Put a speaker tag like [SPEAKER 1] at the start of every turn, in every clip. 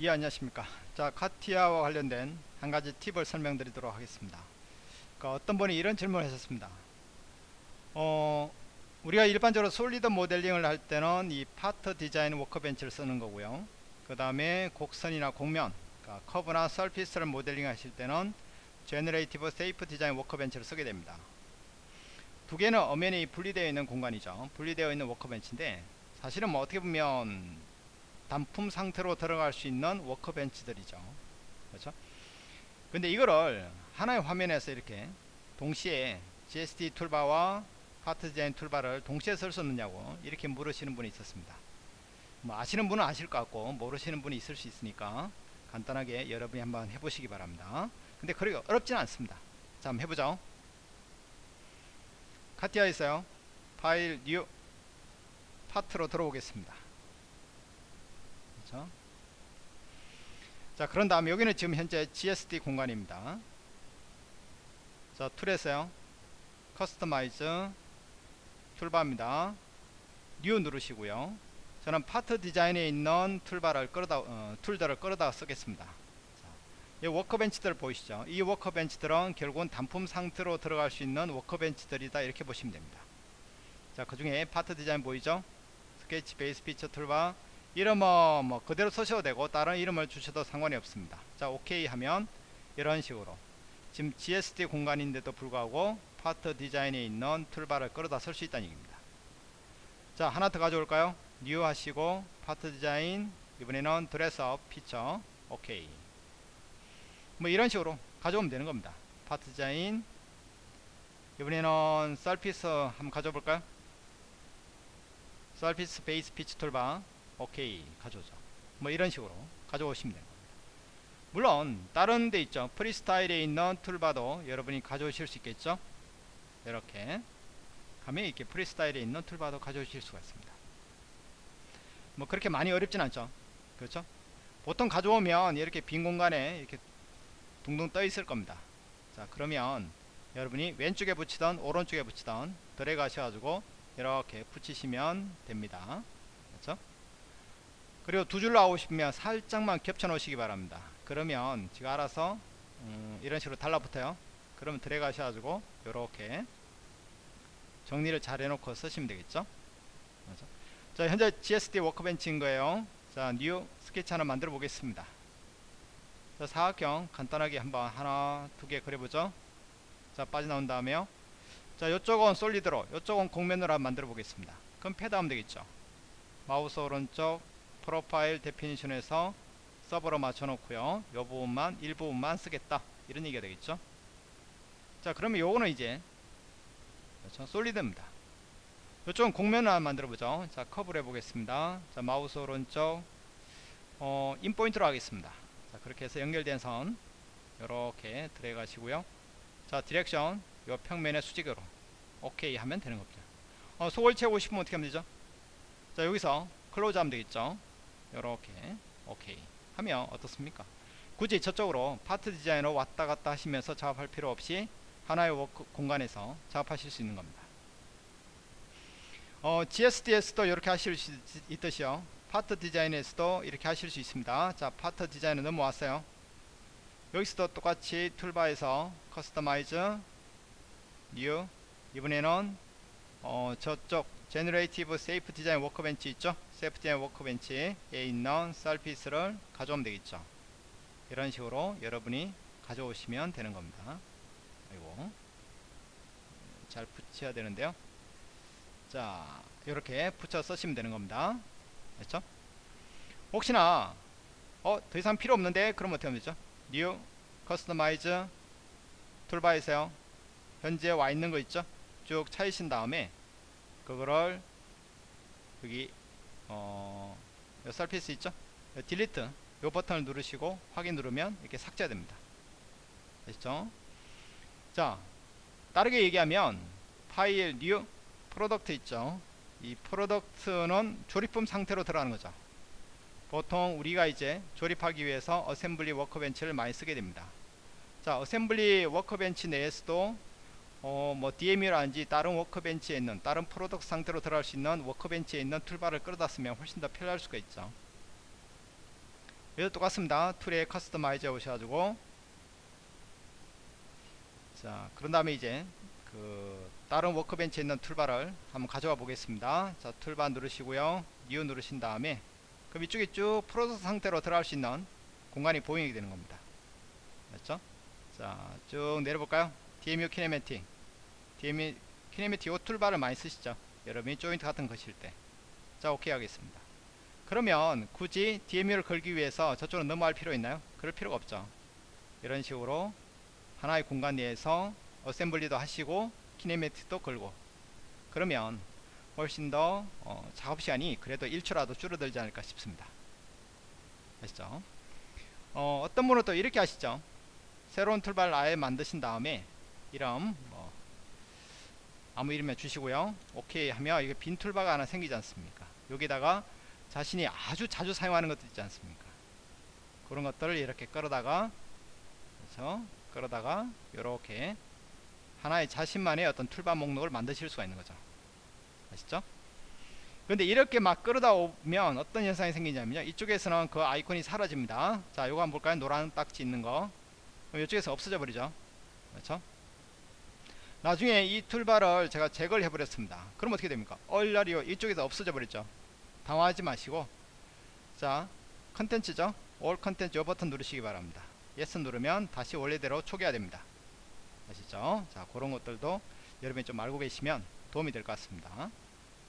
[SPEAKER 1] 예 안녕하십니까? 자 CATIA와 관련된 한 가지 팁을 설명드리도록 하겠습니다. 그러니까 어떤 분이 이런 질문을 하셨습니다. 어 우리가 일반적으로 solid 모델링을 할 때는 이 Part Design workbench를 쓰는 거고요. 그 다음에 곡선이나 곡면 그러니까 curve나 surface를 모델링 하실 때는 Generative Shape Design workbench를 쓰게 됩니다. 두 개는 엄연히 분리되어 있는 공간이죠. 분리되어 있는 workbench인데 사실은 뭐 어떻게 보면 단품 상태로 들어갈 수 있는 workbench들이죠. 그렇죠? 근데 이거를 하나의 화면에서 이렇게 동시에 GSD 툴바와 파트 디자인 툴바를 동시에 쓸 수 없느냐고 이렇게 물으시는 분이 있었습니다. 뭐 아시는 분은 아실 것 같고 모르시는 분이 있을 수 있으니까 간단하게 여러분이 한번 해보시기 바랍니다. 근데 그렇게 어렵지는 않습니다. 자 한번 해보죠. CATIA 있어요. File New Part로 들어오겠습니다 그렇죠? 자 그런 다음에 여기는 지금 현재 GSD 공간입니다. 자 Tool에서요. Customize toolbar입니다. New 누르시고요. 저는 Part Design에 있는 toolbar를 끌어다 어, tool들을 끌어다 쓰겠습니다. 자, 이 workbench들 보이시죠? 이 workbench들은 결국은 단품 상태로 들어갈 수 있는 workbench들이다 이렇게 보시면 됩니다. 자 그 중에 Part Design 보이죠? Sketch Base Feature toolbar 이름은 뭐 그대로 쓰셔도 되고 다른 이름을 주셔도 상관이 없습니다. 자 오케이 하면 이런 식으로. 지금 GSD 공간인데도 불구하고 Part Design에 있는 toolbar를 끌어다 쓸 수 있다는 얘기입니다. 자 하나 더 가져올까요? New 하시고 Part Design 이번에는 Dress-Up Feature 오케이. 뭐 이런 식으로 가져오면 되는 겁니다. Part Design. 이번에는 Surface 한번 가져볼까요? Surface Base Feature toolbar 오케이 가져오죠. 뭐 이런 식으로 가져오시면 됩니다. 물론 다른 데 있죠. FreeStyle에 있는 toolbar도 여러분이 가져오실 수 있겠죠? 이렇게 가면 이렇게 FreeStyle에 있는 toolbar도 가져오실 수가 있습니다. 뭐 그렇게 많이 어렵진 않죠. 그렇죠? 보통 가져오면 이렇게 빈 공간에 이렇게 둥둥 떠 있을 겁니다. 자 그러면 여러분이 왼쪽에 붙이던 오른쪽에 붙이던 드래그 하셔가지고 이렇게 붙이시면 됩니다 그리고 두 줄로 하고 싶으면 살짝만 겹쳐 놓으시기 바랍니다. 그러면 지가 알아서 음, 이런 식으로 달라붙어요. 그러면 드래그 하셔가지고 이렇게 정리를 잘 해놓고 쓰시면 되겠죠? 그렇죠? 자 현재 GSD workbench인 거예요. 자 new 스케치 하나 만들어 보겠습니다. 자 사각형 간단하게 한번 하나 두 개 그려보죠. 자 빠져나온 다음에요. 자 이쪽은 solid로 이쪽은 곡면으로 한번 만들어 보겠습니다. 그럼 패드 하면 되겠죠? 마우스 오른쪽 Profile Definition에서 sub로 맞춰 놓고요. 요 부분만 일부분만 쓰겠다. 이런 얘기가 되겠죠? 자 그러면 요거는 이제 그렇죠 solid입니다. 이쪽은 곡면을 한번 만들어 보죠. 자 curve를 해보겠습니다. 자 마우스 오른쪽 어 endpoint로 하겠습니다. 자 그렇게 해서 연결된 선 이렇게 드래그 하시고요. 자 direction 요 평면의 수직으로 오케이 하면 되는 겁니다. 어, 속을 채우고 싶으면 어떻게 하면 되죠? 자 여기서 close 하면 되겠죠 이렇게. 오케이. 하면 어떻습니까? 굳이 저쪽으로 Part Design으로 왔다 갔다 하시면서 작업할 필요 없이 하나의 워크 공간에서 작업하실 수 있는 겁니다. 어, GSD에서도 이렇게 하실 수 있듯이요. Part Design에서도 이렇게 하실 수 있습니다. 자 Part Design을 넘어왔어요. 여기서도 똑같이 toolbar에서 Customize New 이번에는 어, 저쪽 Generative Shape Design workbench 있죠? Shape Design workbench에 있는 surface를 가져오면 되겠죠? 이런 식으로 여러분이 가져오시면 되는 겁니다. 아이고. 잘 붙여야 되는데요. 자 이렇게 붙여 쓰시면 되는 겁니다. 됐죠? 혹시나 어 더 이상 필요 없는데 그럼 어떻게 하면 되죠? New Customize toolbar에서요. 현재 와 있는 거 있죠? 쭉 찾으신 다음에 그거를 여기 어 surface 있죠? delete 요 버튼을 누르시고 확인 누르면 이렇게 삭제됩니다. 아시죠? 자 다르게 얘기하면 파일 new product 있죠? 이 product는 조립품 상태로 들어가는 거죠. 보통 우리가 이제 조립하기 위해서 assembly workbench를 많이 쓰게 됩니다. 자 assembly workbench 내에서도 어, 뭐 DMU라든지 다른 workbench에 있는 다른 product 상태로 들어갈 수 있는 workbench에 있는 toolbar를 끌어다 쓰면 훨씬 더 편리할 수가 있죠. 얘도 똑같습니다. tool에 customize 오셔가지고. 자 그런 다음에 이제 그 다른 workbench에 있는 toolbar를 한번 가져와 보겠습니다. 자 toolbar 누르시고요. new 누르신 다음에 그럼 이쪽에 쭉 프로세스 상태로 들어갈 수 있는 공간이 보이게 되는 겁니다. 맞죠? 자 쭉 내려볼까요? DMU kinematic kinematic 이 toolbar를 많이 쓰시죠? 여러분이 조인트 같은 거 거실 때자 오케이 하겠습니다. 그러면 굳이 DMU를 걸기 위해서 저쪽으로 넘어갈 필요 있나요? 그럴 필요가 없죠. 이런 식으로 하나의 공간 내에서 assembly도 하시고 kinematic도 걸고. 그러면 훨씬 더 어, 작업 시간이 그래도 1초라도 줄어들지 않을까 싶습니다. 아시죠? 어, 어떤 분은 또 이렇게 하시죠. 새로운 toolbar를 아예 만드신 다음에 이름 뭐 아무 이름에 주시고요. 오케이 하면 이게 빈 toolbar가 하나 생기지 않습니까? 여기다가 자신이 아주 자주 사용하는 것도 있지 않습니까? 그런 것들을 이렇게 끌어다가 그렇죠? 끌어다가 이렇게 하나의 자신만의 어떤 toolbar 목록을 만드실 수가 있는 거죠. 아시죠? 근데 이렇게 막 끌어다 오면 어떤 현상이 생기냐면요. 이쪽에서는 그 아이콘이 사라집니다. 자 요거 한번 볼까요? 노란 딱지 있는 거. 이쪽에서 없어져 버리죠. 그렇죠 나중에 이 toolbar를 제가 제거를 해버렸습니다. 그럼 어떻게 됩니까? 얼라리오 이쪽에서 없어져 버렸죠. 당황하지 마시고. 자 contents죠? all contents 요 버튼 누르시기 바랍니다. yes 누르면 다시 원래대로 초기화 됩니다. 아시죠? 자 그런 것들도 여러분이 좀 알고 계시면 도움이 될 것 같습니다.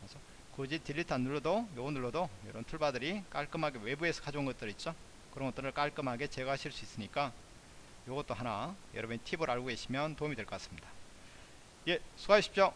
[SPEAKER 1] 그래서 굳이 delete 안 눌러도 요거 눌러도 이런 toolbar들이 깔끔하게 외부에서 가져온 것들 있죠? 그런 것들을 깔끔하게 제거하실 수 있으니까 요것도 하나 여러분이 팁을 알고 계시면 도움이 될 것 같습니다 예 수고하십시오